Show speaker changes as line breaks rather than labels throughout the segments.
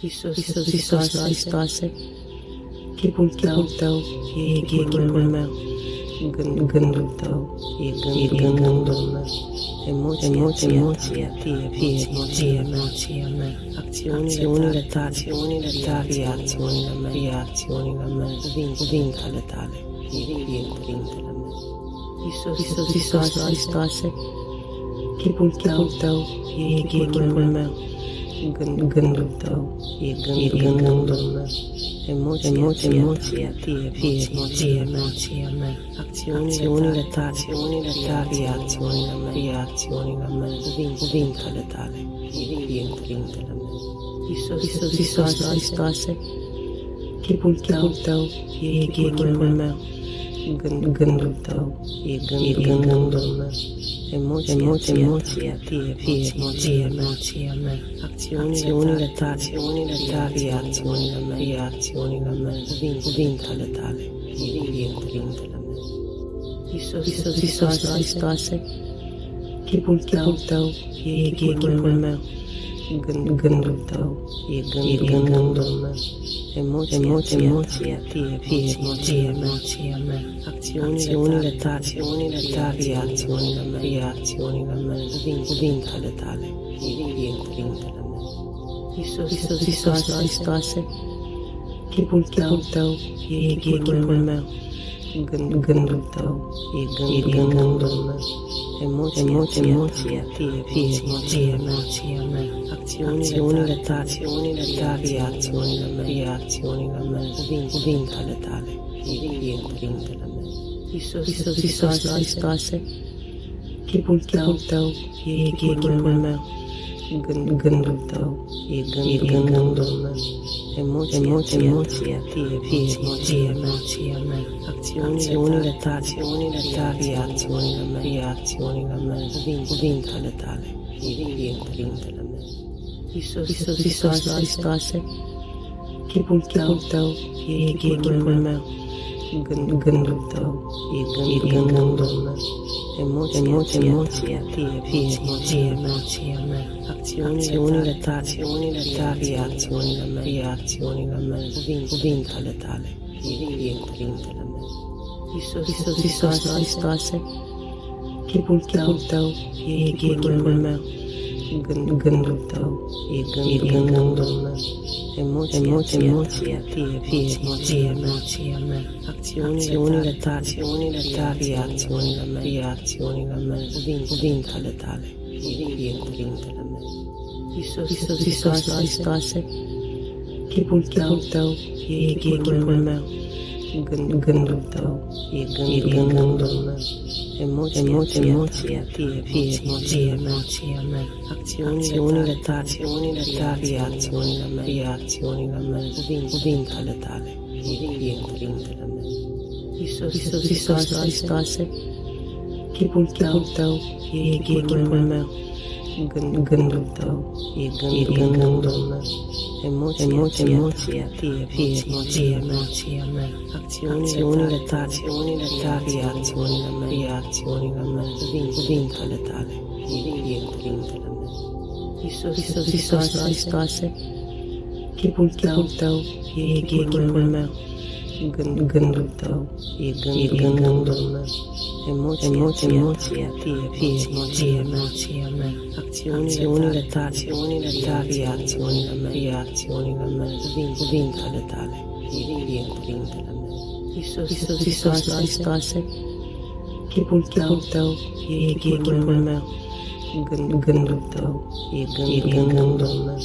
Iisus, Iisus, Iisus, Hristoase, chipul tău, tău e chipul meu, gând, gândul tău e, gând, e gândul meu, emoția, emoția, emoția fie, fie, fie, emoția mea, acțiunile tale, acțiunile tale, fie acțiunile mele, fie acțiunile mele, cuvintele tale, fie, fie cuvintele mele. Iisus, Iisus, Iisus, Hristoase, chipul tău, tău e chipul meu, gând, gândul tău, e, gând, e gândul meu, emoția, emoția, emoția, fie, fie, fie, emoția mea, acțiunile tale, acțiunile tale, fie acțiunile mele, fie acțiunile mele, cuvintele tale, fie, fie cuvintele mele. Iisus, Iisus, Iisus, Hristoase, chipul tău, tău, e chipul meu, gând, gândul tău, e, gând, e gândul meu, emoția, emoția, emoția, fie, fie, fie, emoția mea, acțiunile tale, acțiunile tale, fie acțiunile mele, fie acțiunile mele, cuvintele tale, fie, fie cuvintele mele. Iisus, Iisus, Iisus, Hristoase, chipul tău, tău, e chipul meu, gând, gândul tău, e, gând, e gândul meu, emoția, emoția, emoția, fie, fie, fie, emoția mea, acțiunile tale, acțiunile tale, fie acțiunile mele, fie acțiunile mele, cuvintele tale, fie, fie cuvintele mele. Iisus, Iisus, Iisus, Hristoase, chipul tău, tău, e chipul meu, gând, gândul tău, e, gând, e gândul meu, emoția, emoția, emoția, fie, fie, fie, emoția mea, acțiunile tale, acțiunile tale, fie acțiunile mele, fie acțiunile mele, cuvintele tale, fie, fie cuvintele mele. Iisus, Iisus, Iisus, Hristoase, chipul tău, tău, e chipul meu, gând, gândul tău, e, gând, e gândul meu, emoția, emoția, emoția, fie, fie, fie, emoția mea, acțiunile tale, acțiunile tale, fie acțiunile mele, fie acțiunile mele, cuvintele tale, fie, fie cuvintele mele. Iisus, Iisus, Iisus, Hristoase, chipul tău, tău, e chipul meu, gând, gândul tău, e, gând, e gândul meu, emoția, emoția, emoția, fie, fie, fie, emoția mea, acțiunile tale, acțiunile tale, fie acțiunile mele, fie acțiunile mele, cuvintele tale, fie, fie cuvintele mele. Iisus, Iisus, Iisus, Hristoase, chipul tău, tău, e chipul meu, gând, gândul tău, e, gând, e gândul meu, emoția, emoția, emoția, fie, fie, fie, emoția mea, acțiunile tale, acțiunile tale, fie acțiunile mele, fie acțiunile mele, cuvintele tale, fie, fie cuvintele mele. Iisus, Iisus, Iisus, Hristoase, chipul tău, tău, e chipul meu, gând, gândul tău, e, gând, e gândul meu, emoția, emoția, emoția, fie, fie, fie, emoția mea, acțiunile tale, acțiunile tale, fie acțiunile mele, fie acțiunile mele, cuvintele tale, fie, fie cuvintele mele. Iisus, Iisus, Iisus, Hristoase, chipul tău, tău, e chipul meu, gând, gândul tău, e, gând, e gândul meu, emoția, emoția, emoția, fie, fie, fie, emoția mea, acțiunile tale, acțiunile tale, fie acțiunile mele, fie acțiunile mele, cuvintele tale, fie, fie cuvintele mele. Iisus, Iisus, Iisus, Hristoase, chipul tău, tău, e chipul meu, gând, gândul tău, e, gând, e gândul meu,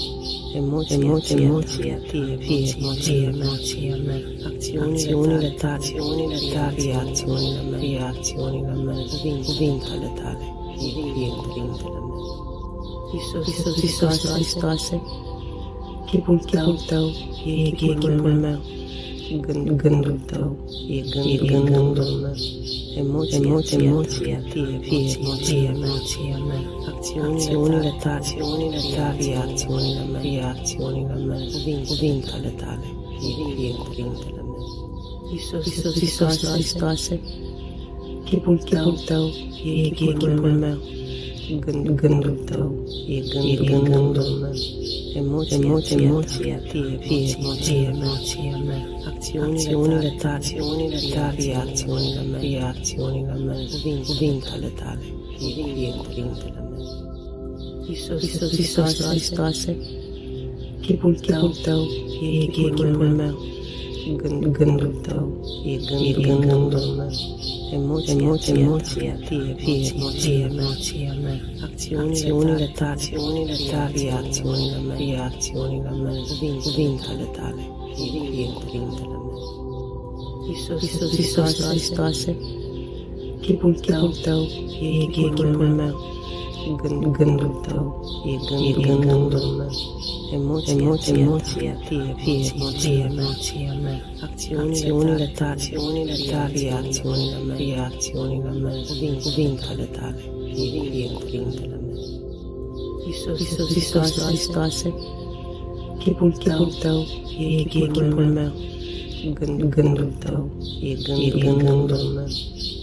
emoția, emoția, emoția, fie, fie, fie, emoția mea, acțiunile tale, acțiunile tale, fie acțiunile mele, fie acțiunile mele, cuvintele tale, fie, fie cuvintele mele. Iisus, Iisus, Iisus, Hristoase, chipul tău, tău, e chipul meu, gând, gândul tău, e, gând, e gândul meu, emoția, emoția, emoția, fie, fie, fie, emoția mea, acțiunile tale, acțiunile tale, fie acțiunile mele, fie acțiunile mele, cuvintele tale, fie, fie cuvintele mele. Iisus, Iisus, Iisus, Hristoase, chipul tău, tău, e chipul meu, gând, gândul tău, e, gând, e gândul meu, emoția, emoția, emoția, fie, fie, fie, emoția mea, acțiunile tale, acțiunile tale, fie acțiunile mele, fie acțiunile mele, cuvintele tale, fie, fie cuvintele mele. Iisus, Iisus, Iisus, Hristoase, chipul tău, tău, e chipul meu, gând, gândul tău, e gând, e gândul meu, emoția, emoția, emoția, fie, fie, fie, emoția mea, acțiunile tale, acțiunile tale, fie acțiunile mele, fie acțiunile mele, cuvintele tale, fie, fie cuvintele mele. Iisus, Iisus, Iisus, Hristoase, chipul tău, tău, e chipul meu, gând, gândul tău, e gând, e gândul meu, emoția, emoția, emoția, fie, fie, fie, emoția mea, acțiunile tale, acțiunile tale, fie acțiunile mele, fie acțiunile mele, cuvintele tale, fie, fie cuvintele mele. Iisus, Iisus, Iisus, Hristoase, chipul tău, tău, e chipul meu, gând, gândul tău, e gând, e gândul meu,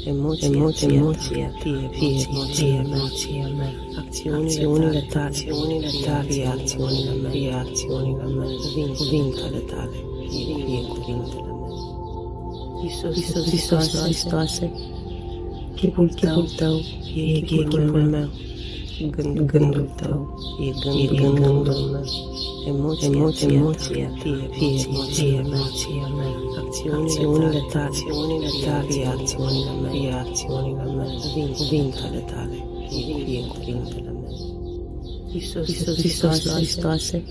emoția, emoția, emoția, fie, fie, fie, emoția mea, acțiunile tale, acțiunile tale, fie acțiunile mele, fie acțiunile mele, cuvintele tale, fie, fie cuvintele mele. Iisus, Iisus, Iisus, Hristoase, chipul tău, tău, e chipul meu, gând, gândul tău, e gând, e gândul meu, emoția, emoția, emoția, fie, fie, fie, emoția mea, acțiunile tale, acțiunile tale, fie acțiunile mele, fie acțiunile mele, cuvintele tale, fie, fie cuvintele mele. Iisus, Iisus, Iisus, Hristoase,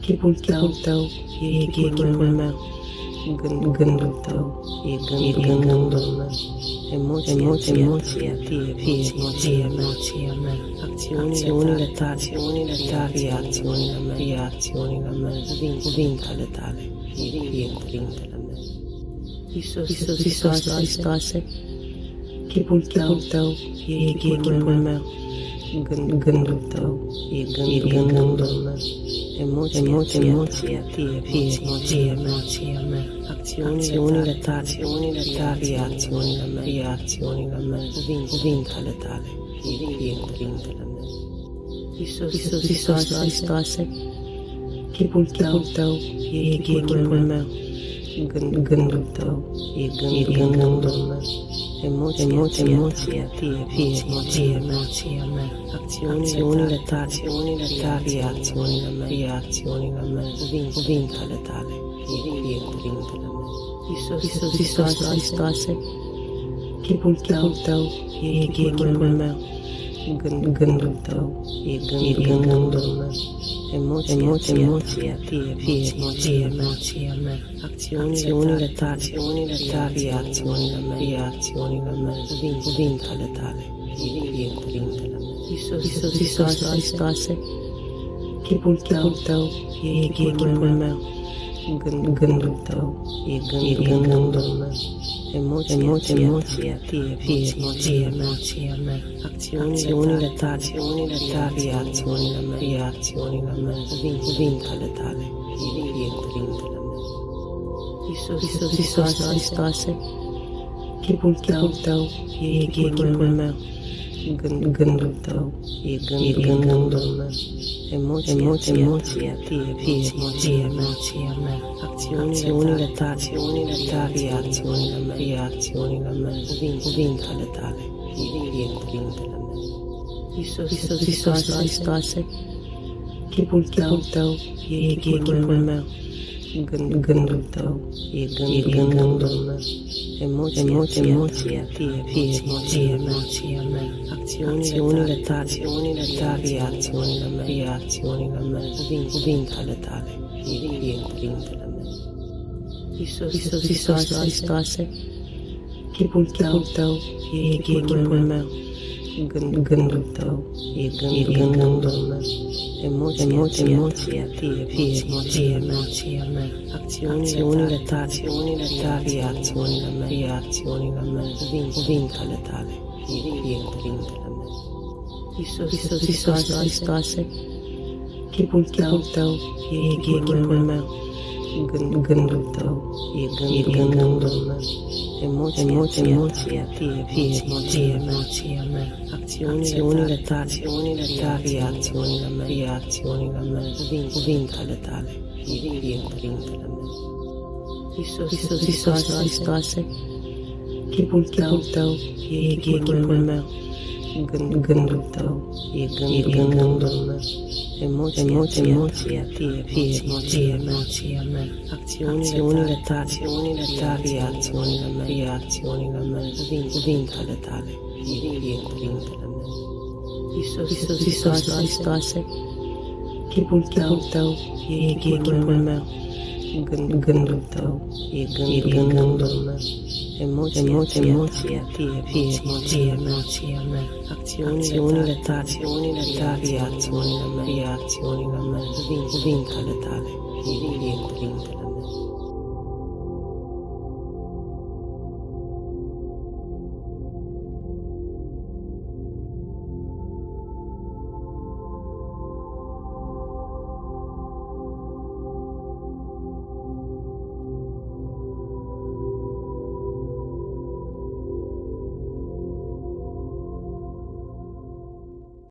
chipul tău, tău, e chipul meu, gând, gândul tău, e gând, e gândul meu, emoția, emoția, emoția, fie, fie, fie, emoția mea, acțiunile tale, acțiunile tale, fie acțiunile mele, fie acțiunile mele, cuvintele tale, fie, fie cuvintele mele. Iisus, Iisus, Iisus, Hristoase, chipul tău, tău, e chipul meu, gând, gândul tău, e gând, e gândul meu, emoția, emoția, emoția, fie, fie, fie, emoția mea, acțiunile tale, acțiunile tale, fie acțiunile mele, fie acțiunile mele, cuvintele tale, fie, fie cuvintele mele. Iisus, Iisus, Iisus, Hristoase, chipul tău, tău, e chipul meu, gând, gândul tău, e gând, e gândul meu, emoția, emoția, emoția, fie, fie, fie, emoția mea, acțiunile tale, acțiunile tale, fie acțiunile mele, fie acțiunile mele, cuvintele tale, fie, fie cuvintele mele. Iisus, Iisus, Iisus, Hristoase, chipul tău, tău, e chipul meu, gând, gândul tău, e gând, e gândul meu, emoția, emoția, emoția, fie, fie, fie, emoția mea, acțiunile tale, acțiunile tale, fie acțiunile mele, fie acțiunile mele, cuvintele tale, fie, fie cuvintele mele. Iisus, Iisus, Iisus, Hristoase, chipul tău, tău, e chipul meu, gând, gândul tău, e gând, e gândul meu, emoția, emoția, emoția, fie, fie, fie, emoția mea, acțiunile tale, acțiunile tale, fie acțiunile mele, fie acțiunile mele, cuvintele tale, fie, fie cuvintele mele. Iisus, Iisus, Iisus, Hristoase, chipul tău, tău, e chipul meu, gând, gândul tău, e gând, e gândul meu, emoția, emoția, emoția, fie, fie, fie, emoția mea, acțiunile tale, acțiunile tale, fie acțiunile mele, fie acțiunile mele, cuvintele tale, fie, fie cuvintele mele. Iisus, Iisus, Iisus, Hristoase, chipul tău, tău, e chipul meu, gând, gândul tău, e gând, e gândul meu, emoția, emoția, emoția, fie, fie, fie, emoția mea, acțiunile tale, acțiunile tale, fie acțiunile mele, fie acțiunile mele, cuvintele tale, fie, fie cuvintele mele. Iisus, Iisus, Iisus, Hristoase, chipul tău, tău, e chipul meu, gând, gândul tău, e gând, e gândul meu, emoția, emoția, emoția, fie, fie, fie, emoția mea, acțiunile tale, acțiunile tale, fie acțiunile mele, fie acțiunile mele, cuvintele tale, fie, fie cuvintele mele. Iisus, Iisus, Iisus, Hristoase, chipul tău, tău, e chipul meu, gând, gândul tău, e gând, e gândul meu, emoția, emoția, emoția, fie, fie, fie, emoția mea, acțiunile tale, acțiunile tale, fie acțiunile mele, fie acțiunile mele, cuvintele tale, fie, fie cuvintele mele. Iisus, Iisus, Iisus, Hristoase, chipul tău, tău, e chipul meu, gând, gândul tău, e, gând, e gândul meu, emoția, emoția, emoția, fie, fie, emoția, emoția mea, acțiunile tale, acțiunile tale, fie acțiunile mele, fie acțiunile mele, cuvintele tale, fie, fie cuvintele mele. Iisus, Iisus, Iisus, Hristoase, chipul, chipul tău, e chipul meu, gând, gândul tău, e, gând, e gândul meu, emoția, emoția, emoția, fie, fie, emoția, emoția mea, acțiunile tale, acțiunile tale, fie acțiunile mele, fie acțiunile mele, cuvintele tale, fie, fie cuvintele mele. Iisus, Iisus, Iisus, Hristoase, chipul, chipul tău, e chipul meu, gând, gândul tău, e, gând, e gândul meu, emoția, emoția, emoția, fie, fie, emoția, emoția mea, acțiunile tale, acțiunile tale, fie acțiunile mele, fie acțiunile mele, cuvintele tale, fie, fie cuvintele. mele.